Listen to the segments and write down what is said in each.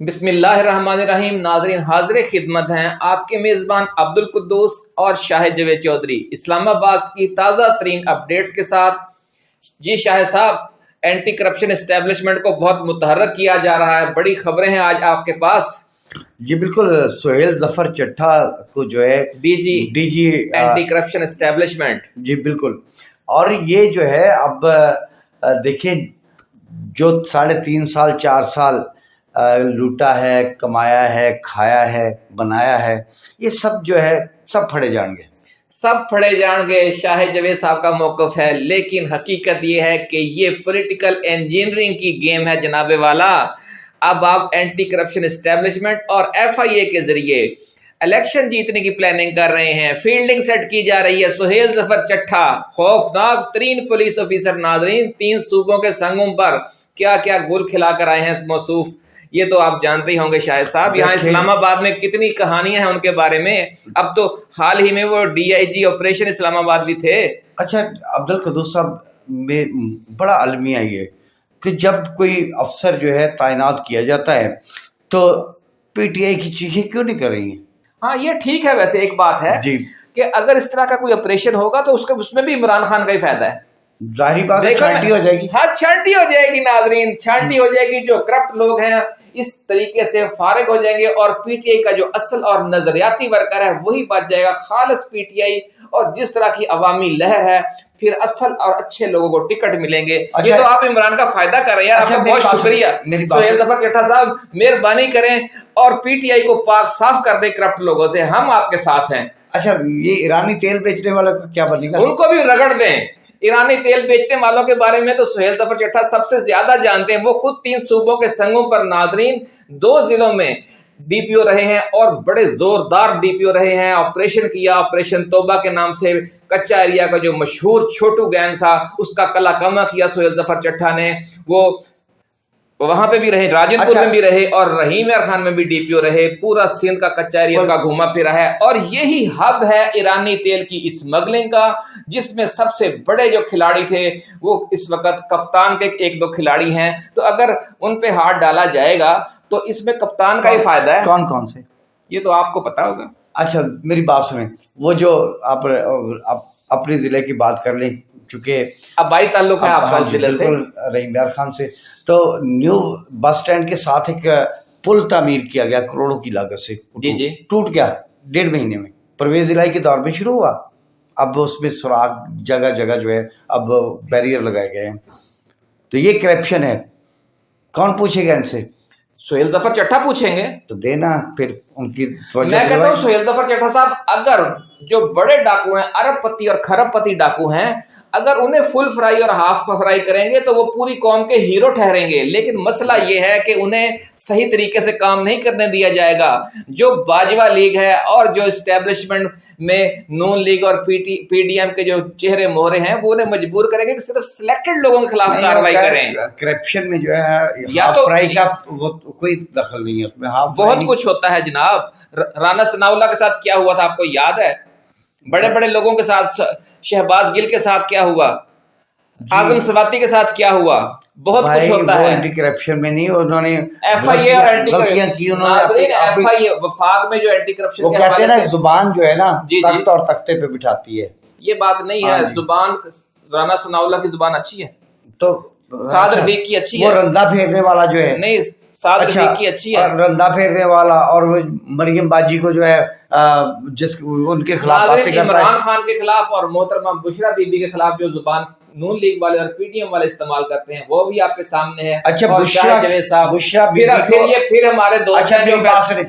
بسم اللہ الرحمن الرحیم ناظرین حاضر خدمت ہیں آپ کے میزبان عبد القدوس اور شاہ جوید چودھری۔ اسلام آباد کی تازہ ترین اپڈیٹس کے ساتھ جی شاہ صاحب اینٹی کرپشن اسٹیبلشمنٹ کو بہت متحرک کیا جا رہا ہے۔ بڑی خبریں ہیں آج آپ کے پاس۔ جی بالکل سہیل ظفر چٹھا کو جو ہے D G D G anti corruption establishment جی بالکل۔ اور یہ جو ہے اب دیکھیں جو ساڑھے تین سال چار سال لوٹا ہے، کمایا ہے، کھایا ہے، بنایا ہے، یہ سب جو ہے، سب پھڑے جان گے۔ سب پھڑے جان گے، شاہ جوید صاحب کا موقف ہے، لیکن حقیقت یہ ہے کہ یہ پولیٹیکل انجینئرنگ کی گیم ہے جناب والا۔ اب آپ اینٹی کرپشن اسٹیبلشمنٹ اور ایف آئی اے کے ذریعے الیکشن جیتنے کی پلاننگ کر رہے ہیں۔ فیلڈنگ سیٹ کی جا رہی ہے، سہیل ظفر چٹھا، خوفناک ترین پولیس آفیسر ناظرین، تین صوبوں کے سنگوں پر کیا کیا گل کھلا کر آئے ہیں اس موصوف۔ یہ تو آپ جانتے ہی ہوں گے شاہد صاحب. یہاں اسلام آباد میں کتنی کہانیاں ہیں ان کے بارے میں. اب تو حال ہی میں وہ ڈی آئی جی آپریشن اسلام آباد بھی تھے. اچھا عبد القدوس صاحب میں بڑا المیہ یہ کہ جب کوئی افسر جو ہے تعینات کیا جاتا ہے تو پی ٹی آئی کی چیخیں کیوں نہیں کر رہی ہیں؟ ہاں یہ ٹھیک ہے ویسے ایک بات ہے جی۔ کہ اگر اس طرح کا کوئی آپریشن ہوگا تو اس کے اس میں بھی عمران خان کا ہی فائدہ ہے۔ ظاہری بات ہے چھانٹی ہو جائے گی۔ ہاں چھانٹی ہو جائے گی ناظرین چھانٹی ہو جائے گی جو کرپٹ لوگ ہیں۔ اس طریقے سے فارغ ہو جائیں گے اور پی ٹی آئی کا جو اصل اور نظریاتی ورکر ہے وہی بچ جائے گا خالص پی ٹی آئی اور جس طرح کی عوامی لہر ہے پھر اصل اور اچھے لوگوں کو ٹکٹ ملیں گے۔ اچھا یہ تو آپ عمران کا فائدہ کر رہے ہیں آپ اچھا، کا بہت شکریہ۔ سہیل۔ ظفر چٹھا صاحب مہربانی کریں اور پی ٹی آئی کو پاک صاف کر دیں کرپٹ لوگوں سے۔ ہم آپ کے ساتھ ہیں۔ اچھا یہ ایرانی تیل بیچنے والا کیا بنے گا؟ ان کو بھی رگڑ دیں۔ ایرانی تیل بیچنے والوں کے بارے میں تو سہیل ظفر چٹھا سب سے زیادہ جانتے ہیں۔ وہ خود تین صوبوں کے سنگوں پر ناظرین دو ضلعوں میں ڈی پی او رہے ہیں اور بڑے زوردار ڈی پی او رہے ہیں۔ آپریشن کیا، آپریشن توبہ کے نام سے کچا ایریا کا جو مشہور چھوٹو گینگ تھا، اس کا کلا کما کیا سہیل ظفر چٹھا نے۔ وہ وہاں پہ بھی رہے راجن پور اچھا۔ میں بھی رہے اور رحیم خان میں بھی ڈی پی او رہے پورا سندھ کا کچا ایریا کا گھوما پھرا ہے۔ اور یہی ہب ہے ایرانی تیل کی اسمگلنگ کا جس میں سب سے بڑے جو کھلاڑی تھے وہ اس وقت کپتان کے ایک دو کھلاڑی ہیں۔ تو اگر ان پہ ہاتھ ڈالا جائے گا تو اس میں کپتان کا ہی فائدہ ہے۔ کون کون سے؟ یہ تو آپ کو پتا ہوگا۔ اچھا میری بات سنیں۔ وہ جو آپ اپنے ضلع کی بات کر لیں چونکہ ابائی تعلق ہے آپ ہاں جی، ضلع سے۔ رحیم یار خان سے۔ تو نیو بس سٹینڈ کے ساتھ ایک پل تعمیر کیا گیا کروڑوں کی لاگت سے۔ جی، جی۔ ٹوٹ گیا ڈیڑھ مہینے میں۔ پرویز الہی کے دور میں شروع ہوا۔ اب اس میں سراغ جگہ جگہ جو ہے اب بیریئر لگائے گئے ہیں۔ تو یہ کرپشن ہے۔ کون پوچھے گا ان سے؟ سہیل ظفر چٹھا پوچھیں گے۔ تو دینا پھر ان کی میں کہتا ہوں۔ سہیل ظفر چٹھا صاحب اگر جو بڑے ڈاکو ہیں ارب پتی اور کھرب پتی ڈاکو ہیں اگر انہیں فل فرائی اور ہاف فرائی کریں گے تو وہ پوری قوم کے ہیرو ٹھہریں گے لیکن مسئلہ یہ ہے کہ انہیں صحیح طریقے سے کام نہیں کرنے دیا جائے گا۔ جو باجوہ لیگ ہے اور جو اسٹیبلشمنٹ میں نون لیگ اور P T P D M کے جو چہرے مہرے ہیں وہ انہیں مجبور کریں گے کہ صرف سلیکٹڈ لوگوں کے خلاف کارروائی وہ کریں۔ کرپشن میں جو ہے یا تو- فرائی کا وہ کوئی دخل نہیں ہے بہت کچھ ہوتا ہے جناب۔ رانا ثناء اللہ کے ساتھ کیا ہوا تھا آپ کو یاد ہے؟ بڑے بڑے لوگوں کے ساتھ شہباز گل کے ساتھ کیا ہوا؟ اعظم سواتی کے ساتھ کیا ہوا؟ بہت کچھ ہوتا وہ ہے۔ اینٹی کرپشن میں نہیں انہوں نے ایف آئی اے اور اینٹی غلطیاں کی انہوں نے ایف آئی اے وفاق میں جو اینٹی کرپشن وہ کہتے ہیں نا زبان جو ہے نا جی، جی۔ تخت اور تختے پہ بٹھاتی ہے۔ یہ بات نہیں ہاں ہے جی۔ زبان رانا ثناء اللہ کی زبان اچھی ہے۔ تو سعد اچھا، رفیق کی اچھی وہ ہے۔ رندا پھیرنے والا جو ہے۔ نہیں اچھا کی اچھی ہے رندا پھیرنے والا اور وہ مریم باجی کو جو ہے جس ان کے خلاف باتیں کرتا عمران ہے خان کے خلاف اور محترمہ بشرا بی بی کے خلاف جو زبان نون لیگ والے اور پی ٹی ایم والے استعمال کرتے ہیں وہ بھی آپ کے سامنے ہے اچھا، بشرا- صاحب بشرا پھر پھر یہ پھر ہمارے دوست اچھا، ہیں جو۔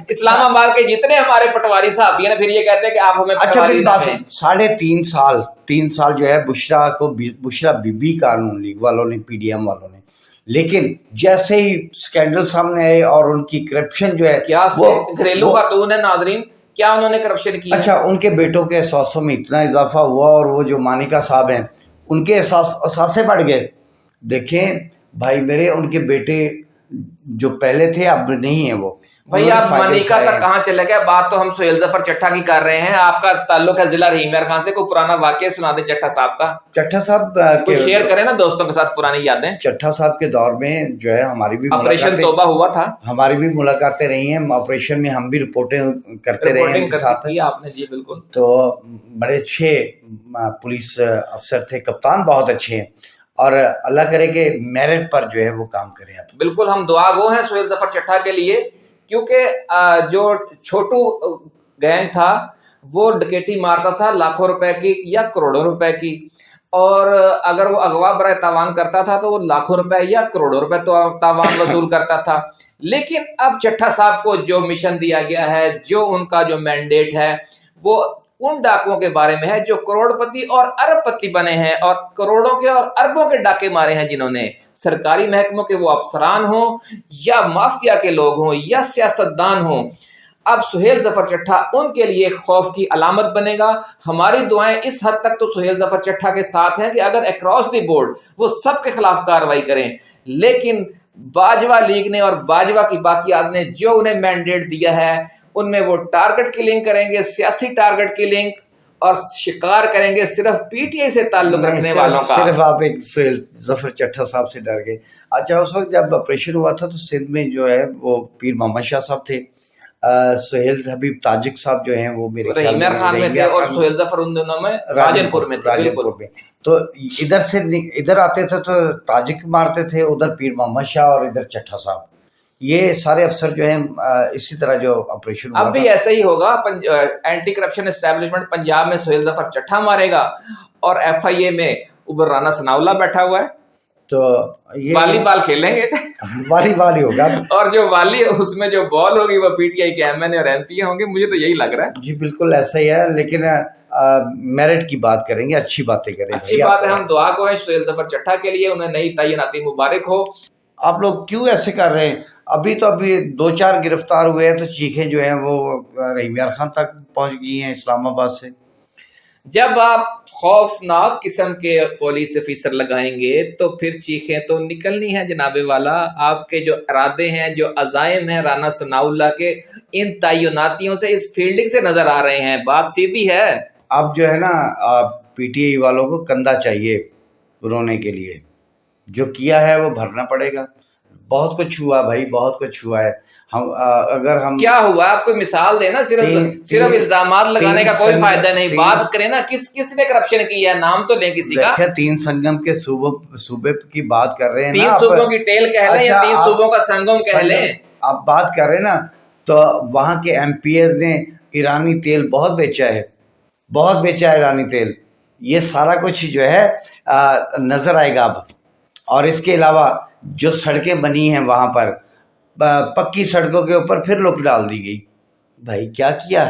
اسلام آباد کے جتنے ہمارے پٹواری صاحب ہیں پھر یہ کہتے ہیں کہ آپ ہمیں اچھا پٹواری میری نہ بات کہیں۔ سن ساڑھے تین سال تین سال جو ہے بشرا کو بشرا بی بی قانون لیگ والوں نے پی ڈی ایم والوں نے لیکن جیسے ہی سکینڈل سامنے آئے اور ان کی کرپشن جو ہے کیا وہ گھریلو خاتون ہے ناظرین۔ کیا انہوں نے کرپشن کی؟ اچھا ان کے بیٹوں کے احساسوں میں اتنا اضافہ ہوا اور وہ جو مانکا صاحب ہیں ان کے احساس احساسے بڑھ گئے۔ دیکھیں بھائی میرے ان کے بیٹے جو پہلے تھے اب نہیں ہیں وہ۔ بھائی آپ منیکا تک کہاں چلے گئے بات تو ہم سہیل ظفر چٹھا کی کر رہے ہیں۔ آپ کا تعلق ہے ضلع رحیم خان سے کوئی پرانا واقعہ سنا دیں چٹھا صاحب کا۔ چٹھا صاحب شیئر کریں نا دوستوں کے ساتھ پرانی یادیں۔ چٹھا صاحب کے دور میں جو ہے ہماری بھی آپریشن توبہ ہوا تھا۔ ہماری بھی ملاقاتیں رہی ہیں۔ آپریشن میں ہم بھی رپورٹیں کرتے رہے ہیں ساتھ۔ آپ نے؟ جی بالکل۔ تو بڑے اچھے پولیس افسر تھے کپتان بہت اچھے ہیں۔ اور اللہ کرے کہ میرٹ پر جو ہے وہ کام کریں بالکل ہم دعا گو ہیں سہیل ظفر چٹھا کے لیے۔ کیونکہ جو چھوٹو گینگ تھا، وہ ڈکیٹی مارتا تھا لاکھوں روپے کی یا کروڑوں روپے کی۔ اور اگر وہ اغوا برائے تاوان کرتا تھا تو وہ لاکھوں روپے یا کروڑوں روپے تاوان وصول کرتا تھا۔ لیکن اب چٹھا صاحب کو جو مشن دیا گیا ہے، جو ان کا جو مینڈیٹ ہے، وہ ان ڈاکوں کے بارے میں ہے جو کروڑ پتی اور ارب پتی بنے ہیں اور کروڑوں کے اور اربوں کے ڈاکے مارے ہیں جنہوں نے۔ سرکاری محکموں کے وہ افسران ہوں یا مافیا کے لوگ ہوں یا سیاستدان ہوں۔ اب سہیل ظفر چٹھا ان کے لیے خوف کی علامت بنے گا۔ ہماری دعائیں اس حد تک تو سہیل ظفر چٹھا کے ساتھ ہیں کہ اگر اکراس دی بورڈ وہ سب کے خلاف کاروائی کریں۔ لیکن باجوہ لیگ نے اور باجوہ کی باقیات نے جو انہیں مینڈیٹ دیا ہے ان میں وہ ٹارگٹ کی لنک کریں گے سیاسی ٹارگٹ کی لنک اور شکار کریں گے صرف پی ٹی آئی سے تعلق رکھنے والوں کا۔ صرف آپ ایک ظفر چٹھا صاحب سے ڈر گئے۔ اچھا اس وقت جب آپریشن ہوا تھا تو سندھ میں جو ہے وہ پیر محمد شاہ صاحب تھے۔ سہیل حبیب تاجک صاحب جو ہیں وہ میرے رحیمیر خان میں تھے اور سہیل ظفر ان دنوں میں راجن پور میں تھے راجن پور میں۔ تو ادھر سے ادھر آتے تھے تو تاجک مارتے تھے ادھر پیر محمد شاہ اور ادھر چٹھا صاحب۔ یہ سارے افسر جو ہیں اسی طرح جو آپریشن اب بھی ایسا ہی ہوگا اینٹی کرپشن اسٹیبلشمنٹ پنجاب میں سہیل ظفر چٹھا مارے گا اور ایف آئی اے میں عبر رانا سناولا بیٹھا ہوا ہے۔ تو والی بال کھیلیں گے۔ والی بال ہی ہوگا۔ اور جو والی اس میں جو بال ہوگی وہ پی ٹی آئی کے ایم این اے اور ایم پی ہوں گے۔ مجھے تو یہی لگ رہا ہے۔ جی بالکل ایسا ہی ہے لیکن میرٹ کی بات کریں گے اچھی باتیں کریں گے۔ اچھی بات ہے ہم دعا کو ہیں سہیل ظفر چٹھا کے لیے انہیں نئی تعیناتی مبارک ہو۔ آپ لوگ کیوں ایسے کر رہے ہیں؟ ابھی تو ابھی دو چار گرفتار ہوئے ہیں تو چیخیں جو ہیں وہ رحیم یار خان تک پہنچ گئی ہیں اسلام آباد سے۔ جب آپ خوفناک قسم کے پولیس افیسر لگائیں گے تو پھر چیخیں تو نکلنی ہیں جناب والا۔ آپ کے جو ارادے ہیں جو عزائم ہیں رانا ثناء اللہ کے ان تعیناتیوں سے اس فیلڈنگ سے نظر آ رہے ہیں۔ بات سیدھی ہے۔ اب جو ہے نا پی ٹی آئی والوں کو کندھا چاہیے رونے کے لیے۔ جو کیا ہے وہ بھرنا پڑے گا۔ بہت کچھ ہوا بھائی بہت کچھ ہوا ہے۔ ہم اگر ہم کیا ہوا؟ آپ کو مثال دے نا صرف صرف الزامات لگانے کا کوئی فائدہ نہیں۔ بات کریں نا کس کس نے کرپشن کی ہے؟ نام تو لیں کسی کا۔ تین سنگم کے صوبوں صوبے کی بات کر رہے ہیں تین صوبوں کی ٹیل کہہ لیں یا اچھا، تین صوبوں کا سنگم کہہ لیں۔ آپ بات کر رہے ہیں نا تو وہاں کے ایم پی ایز نے ایرانی تیل بہت بیچا ہے۔ بہت بیچا ہے ایرانی تیل۔ یہ سارا کچھ جو ہے نظر آئے گا اب۔ اور اس کے علاوہ جو سڑکیں بنی ہیں وہاں پر پکی سڑکوں کے اوپر پھر لک ڈال دی گئی۔ بھائی، کیا کیا؟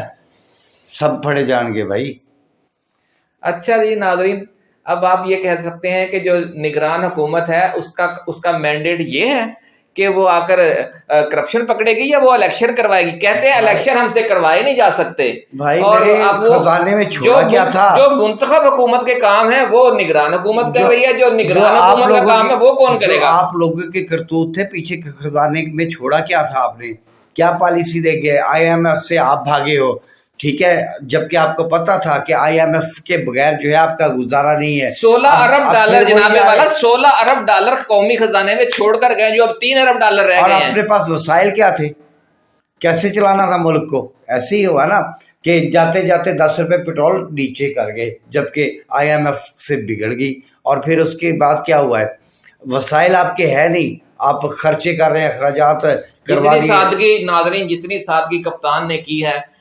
سب پڑے جان گے بھائی۔ اچھا جی ناظرین، اب آپ یہ کہہ سکتے ہیں کہ جو نگران حکومت ہے، اس کا اس کا مینڈیٹ یہ ہے کہ وہ آ کر کرپشن پکڑے گی یا وہ الیکشن کروائے گی؟ کہتے ہیں الیکشن ہم سے کروائے نہیں جا سکتے۔ اور خزانے میں چھوڑا کیا تھا؟ جو منتخب حکومت کے کام ہیں وہ نگران حکومت کر رہی ہے جو نگران حکومت کا کام ہے وہ کون کرے گا؟ آپ لوگوں کے کرتوت تھے پیچھے خزانے میں چھوڑا کیا تھا آپ نے؟ کیا پالیسی دے گئے آئی ایم ایف سے آپ بھاگے ہو؟ ٹھیک ہے؟ جبکہ آپ کو پتا تھا کہ آئی ایم ایف کے بغیر جو ہے آپ کا گزارا نہیں ہے۔ سولہ ارب ڈالر جناب والا سولہ ارب ڈالر قومی خزانے میں چھوڑ کر گئے جو اب تین ارب ڈالر رہ گئے ہیں۔ اپنے پاس وسائل کیا تھے؟ کیسے چلانا تھا ملک کو؟ ایسے ہی ہوا نا کہ جاتے جاتے دس روپے پیٹرول نیچے کر گئے جبکہ آئی ایم ایف سے بگڑ گئی۔ اور پھر اس کے بعد کیا ہوا ہے؟ وسائل آپ کے ہے نہیں آپ خرچے کر رہے ہیں اخراجات کروا سادگی ناظرین جتنی سادگی کپتان نے کی ہے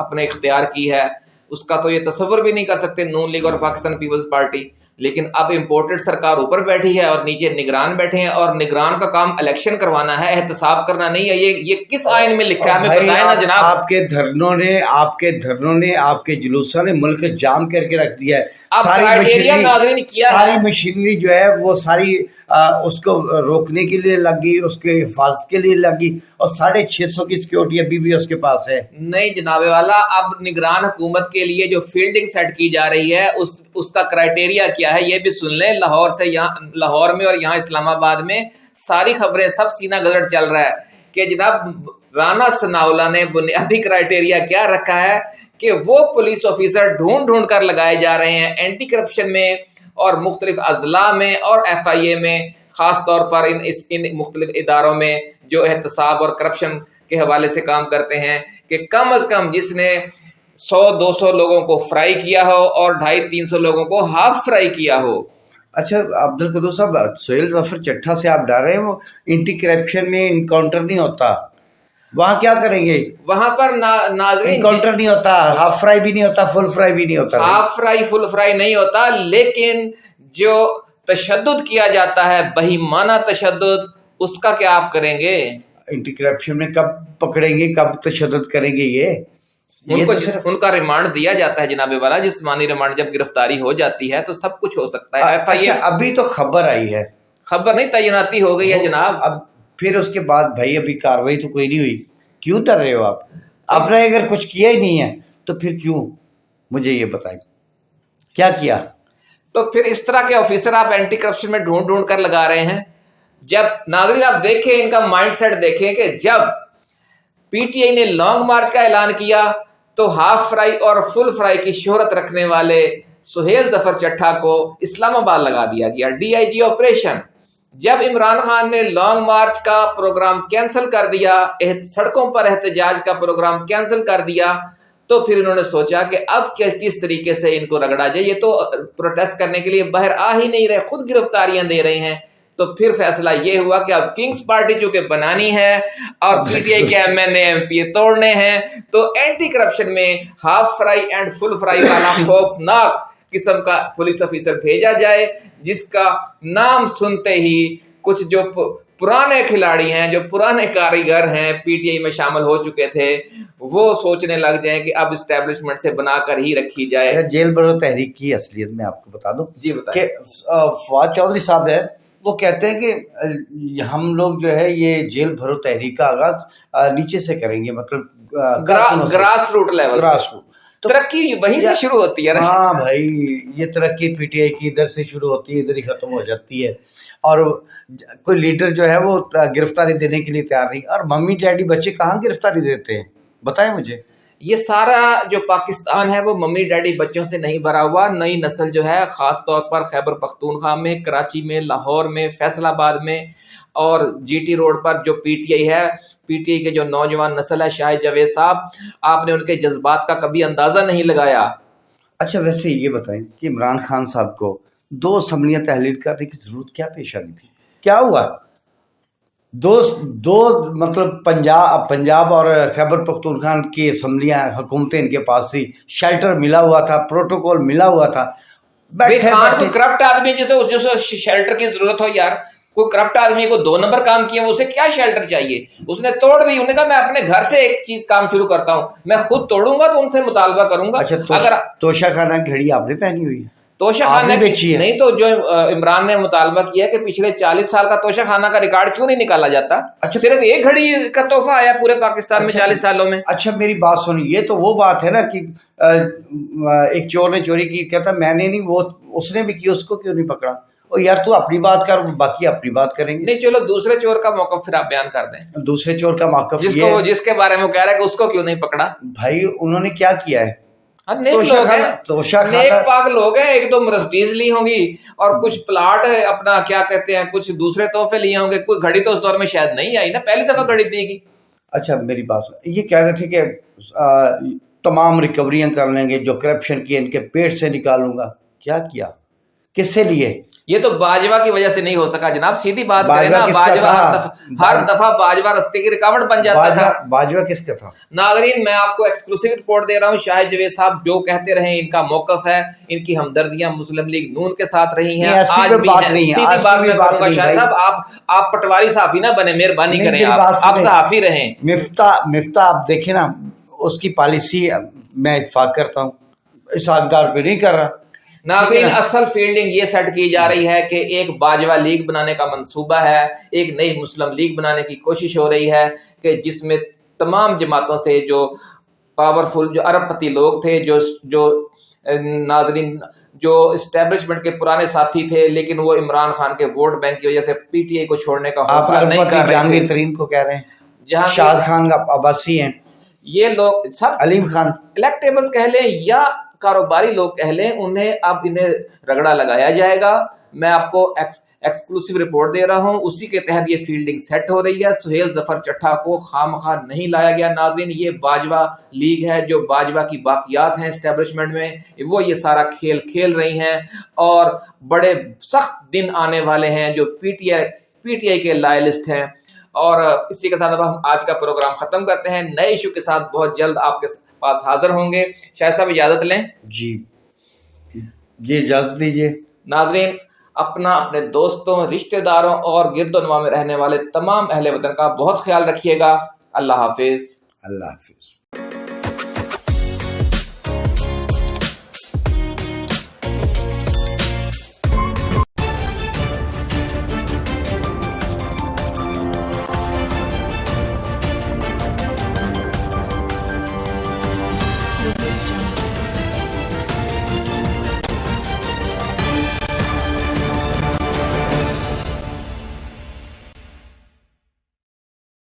اپنے اختیار کی ہے، اس کا تو یہ تصور بھی نہیں کر سکتے، نون لیگ اور پاکستان پیپلز پارٹی۔ لیکن اب امپورٹڈ سرکار اوپر بیٹھی ہے اور نیچے نگران بیٹھے ہیں اور نگران کا کام الیکشن کروانا ہے احتساب کرنا نہیں ہے یہ یہ کس آئین میں لکھا ہے؟ ہمیں بتائیں نا جناب۔ آپ کے دھرنوں نے آپ کے دھرنوں نے آپ کے جلوسوں نے ملک جام کر کے رکھ دیا ہے۔ ساری مشینری ساری مشینری جو ہے وہ ساری اس کو روکنے کے لیے لگی اس کے حفاظت کے لیے لگی اور ساڑھے چھ سو کی سیکیورٹی ابھی بھی اس کے پاس ہے۔ نہیں جناب والا اب نگران حکومت کے لیے جو فیلڈنگ سیٹ کی جا رہی ہے اس اس کا کرائٹیریا کیا ہے یہ بھی سن لیں، لاہور سے یہاں، لاہور میں اور یہاں اسلام آباد میں ساری خبریں سب سینہ گزر چل رہا ہے کہ جناب رانا سناولا نے بنیادی کرائٹیریا کیا رکھا ہے کہ وہ پولیس آفیسر ڈھونڈ ڈھونڈ کر لگائے جا رہے ہیں اینٹی کرپشن میں اور مختلف اضلاع میں اور ایف آئی اے میں، خاص طور پر ان، اس، ان مختلف اداروں میں جو احتساب اور کرپشن کے حوالے سے کام کرتے ہیں کہ کم از کم جس نے سو دو سو لوگوں کو فرائی کیا ہو اور ڈھائی تین سو لوگوں کو ہاف فرائی کیا ہو۔ اچھا عبد القدو صاحب سہیل ظفر چٹھا سے آپ ڈر رہے ہیں وہ انٹی کرپشن میں انکاؤنٹر نہیں ہوتا۔ وہاں کیا کریں گے؟ وہاں پر ناظرین انکاؤنٹر نہیں ہوتا ہاف فرائی بھی نہیں ہوتا فل فرائی بھی نہیں ہوتا۔ ہاف فرائی فل فرائی نہیں ہوتا لیکن جو تشدد کیا جاتا ہے بہیمانہ تشدد اس کا کیا آپ کریں گے؟ انٹی کرپشن میں کب پکڑیں گے کب تشدد کریں گے یہ؟ ان کو ان کا ریمانڈ دیا جاتا ہے جناب والا جسمانی ریمانڈ جب گرفتاری ہو جاتی ہے تو سب کچھ ہو سکتا ہے۔ اچھا ابھی تو خبر آئی ہے۔ خبر نہیں تعیناتی ہو گئی ہے جناب۔ اب پھر اس کے بعد بھائی ابھی کاروائی تو کوئی نہیں ہوئی۔ کیوں ڈر رہے ہو آپ؟ آپ نے اگر کچھ کیا ہی نہیں ہے تو پھر کیوں؟ مجھے یہ بتائیں۔ کیا کیا؟ تو پھر اس طرح کے آفیسر آپ اینٹی کرپشن میں ڈھونڈ ڈھونڈ کر لگا رہے ہیں۔ جب ناظرین آپ دیکھیں ان کا مائنڈ سیٹ دیکھیں کہ جب پی ٹی آئی نے لانگ مارچ کا اعلان کیا تو ہاف فرائی اور فل فرائی کی شہرت رکھنے والے سہیل ظفر چٹھا کو اسلام آباد لگا دیا گیا۔ D I G operation. جب عمران خان نے لانگ مارچ کا پروگرام کینسل کر دیا سڑکوں پر احتجاج کا پروگرام کینسل کر دیا، تو پھر انہوں نے سوچا کہ اب کس طریقے سے ان کو رگڑا جائے؟ یہ تو پروٹیسٹ کرنے کے لیے باہر آ ہی نہیں رہے، خود گرفتاریاں دے رہے ہیں۔ تو پھر فیصلہ یہ ہوا کہ اب کنگز پارٹی چونکہ بنانی ہے اور پی ٹی آئی کے M N A M P A توڑنے ہیں۔ تو اینٹی کرپشن میں half fry and full fry والا خوفناک قسم کا پولیس آفیسر بھیجا جائے جس کا نام سنتے ہی کچھ جو پرانے کھلاڑی ہیں جو پرانے کاریگر ہیں پی ٹی آئی میں شامل ہو چکے تھے وہ سوچنے لگ جائیں کہ اب اسٹیبلشمنٹ سے بنا کر ہی رکھی جائے۔ جیل برو تحریک کی اصلیت میں آپ کو بتا دوں۔ جی کہ فواد چودھری صاحب ہے وہ کہتے ہیں کہ ہم لوگ جو ہے یہ جیل بھرو تحریک کا آغاز نیچے سے کریں گے مطلب grass root level grass root ترقی وہیں سے شروع ہوتی ہے ہاں بھائی یہ ترقی پی ٹی آئی کی ادھر سے شروع ہوتی ہے ادھر ہی ختم ہو جاتی ہے۔ اور کوئی لیڈر جو ہے وہ گرفتاری دینے کے لیے تیار نہیں اور ممی ڈیڈی بچے کہاں گرفتاری دیتے ہیں؟ بتائیں مجھے۔ یہ سارا جو پاکستان ہے وہ ممی ڈیڈی بچوں سے نہیں بھرا ہوا، نئی نسل جو ہے، خاص طور پر خیبر پختونخوا میں، کراچی میں، لاہور میں، فیصل آباد میں اور جی ٹی روڈ پر جو پی ٹی آئی ہے، پی ٹی آئی کے جو نوجوان نسل ہے شاہد جاوید صاحب، آپ نے ان کے جذبات کا کبھی اندازہ نہیں لگایا۔ اچھا ویسے یہ بتائیں کہ عمران خان صاحب کو دو اسمبلیاں تحلیل کرنے کی ضرورت کیا پیش آ گئی تھی؟ کیا ہوا؟ دو دو مطلب پنجاب پنجاب اور خیبر پختونخوا کی اسمبلیاں حکومتیں ان کے پاس تھی۔ شیلٹر ملا ہوا تھا پروٹوکول ملا ہوا تھا۔ کرپٹ آدمی جیسے شیلٹر کی ضرورت ہو یار۔ کوئی کرپٹ آدمی کو دو نمبر کام کیا اسے کیا شیلٹر چاہیے؟ اس نے توڑ دی انہوں نے کہا میں اپنے گھر سے ایک چیز کام شروع کرتا ہوں۔ میں خود توڑوں گا تو ان سے مطالبہ کروں گا۔ اچھا اگر توشا خانہ گھڑی آپ نے پہنی ہوئی ہے۔ توشا خانہ ہے نہیں تو جو عمران نے مطالبہ کیا کہ پچھلے چالیس سال کا توشا خانہ کا ریکارڈ کیوں نہیں نکالا جاتا؟ اچھا۔ صرف ایک گھڑی کا تحفہ آیا پورے پاکستان میں اچھا، چالیس سالوں میں۔ اچھا میری بات سنی یہ تو وہ بات ہے نا کہ ایک چور نے چوری کی کہتا میں نے نہیں وہ اس نے بھی کی اس کو کیوں نہیں پکڑا؟ یار تو اپنی بات کر باقی اپنی بات کریں گے۔ نہیں چلو دوسرے چور کا موقف پھر آپ بیان کر دیں۔ دوسرے چور کا موقف جس کو جس کے بارے میں کہہ رہا ہے کہ اس کو کیوں نہیں پکڑا؟ بھائی انہوں نے کیا کیا ہے؟ نیک پاک لوگ ہیں ایک دو مرسڈیز لی ہوں گی اور کچھ پلاٹ اپنا کیا کہتے ہیں کچھ دوسرے تحفے لیے ہوں گے۔ کوئی گھڑی تو اس دور میں شاید نہیں آئی نا پہلی دفعہ گھڑی دی گی۔ اچھا میری بات یہ کہہ رہے تھے کہ تمام ریکوریاں کر لیں گے جو کرپشن کی ان کے پیٹ سے نکالوں گا۔ کیا کیا؟ کس سے لیے؟ یہ تو باجوا کی وجہ سے نہیں ہو سکا جناب سیدھی بات کریں نا باجوا ہر دفعہ باجوا رستے کی رکاوٹ بن جاتا تھا۔ باجوا کس کا تھا؟ ناظرین میں آپ کو ایکسکلوسیو رپورٹ دے رہا ہوں۔ شاہد جوید صاحب جو کہتے رہے ان کا موقف ہے۔ ان کی ہمدردیاں مسلم لیگ نون کے ساتھ رہی ہیں۔ آج بھی سیدھی بات میں کروں گا شاہد صاحب آپ آپ پٹواری صحافی نہ بنے مہربانی کریں آپ۔ صحافی رہیں۔ مفتا مفتا آپ دیکھیں نا اس کی پالیسی میں اتفاق کرتا ہوں۔ اس آگدار پہ نہیں کر رہا۔ ناظرین اصل فیلڈنگ یہ سیٹ کی جا رہی ہے کہ ایک باجوہ لیگ بنانے کا منصوبہ ہے ایک نئی مسلم لیگ بنانے کی کوشش ہو رہی ہے کہ جس میں تمام جماعتوں سے جو پاورفل جو ارب پتی لوگ تھے جو جو ناظرین جو اسٹیبلشمنٹ کے پرانے ساتھی تھے لیکن وہ عمران خان کے ووٹ بینک کی وجہ سے پی ٹی آئی کو چھوڑنے کا حوصلہ نہیں کر رہے جہانگیر ترین کو کہہ رہے ہیں۔ جہاں شاہد خان کا عباسی ہیں۔ یہ لوگ سب علیم خان۔ الیکٹیبلز کہہ لیں یا کاروباری لوگ کہہ لیں، انہیں اب انہیں رگڑا لگایا جائے گا۔ میں آپ کو ایکسکلوسیو رپورٹ دے رہا ہوں۔ اسی کے تحت یہ فیلڈنگ سیٹ ہو رہی ہے۔ سہیل ظفر چٹھا کو خام خواہ نہیں لایا گیا۔ ناظرین، یہ باجوہ لیگ ہے جو باجوہ کی باقیات ہیں اسٹیبلشمنٹ میں۔ وہ یہ سارا کھیل کھیل رہی ہیں اور بڑے سخت دن آنے والے ہیں جو پی T I P T I کے لائلسٹ ہیں۔ اور اسی کے ساتھ اب ہم آج کا پروگرام ختم کرتے ہیں۔ نئے ایشو کے ساتھ بہت جلد آپ کے پاس حاضر ہوں گے۔ شاید صاحب اجازت لیں؟ جی۔ جی اجازت دیجیے ناظرین اپنا اپنے دوستوں رشتہ داروں اور گرد و نما میں رہنے والے تمام اہل وطن کا بہت خیال رکھیے گا۔ اللہ حافظ۔ اللہ حافظ۔